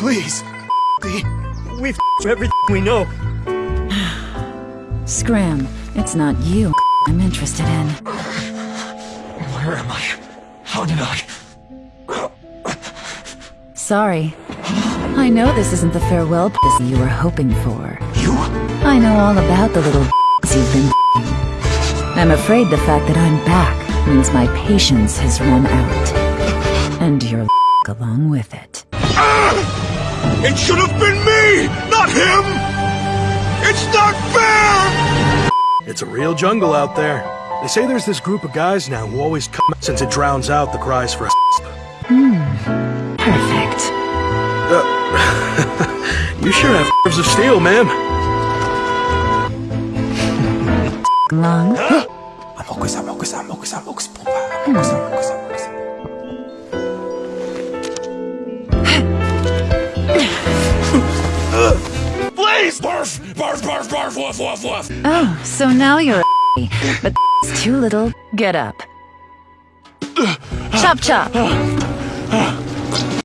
Please. The... We've everything we know. Scram, it's not you I'm interested in. Where am I? How did I... Sorry. I know this isn't the farewell pussy you were hoping for. You? I know all about the little you've been I'm afraid the fact that I'm back means my patience has run out. And your along with it. It should have been me, not him! It's not fair! It's a real jungle out there. They say there's this group of guys now who always come since it drowns out the cries for a Hmm. Perfect. Uh, you sure have nerves of steel, ma'am. Long? Please! Barf! Barf, barf, barf, woof, woof, woof! Oh, so now you're a but it's too little. Get up. Uh, chop chop. Uh, uh.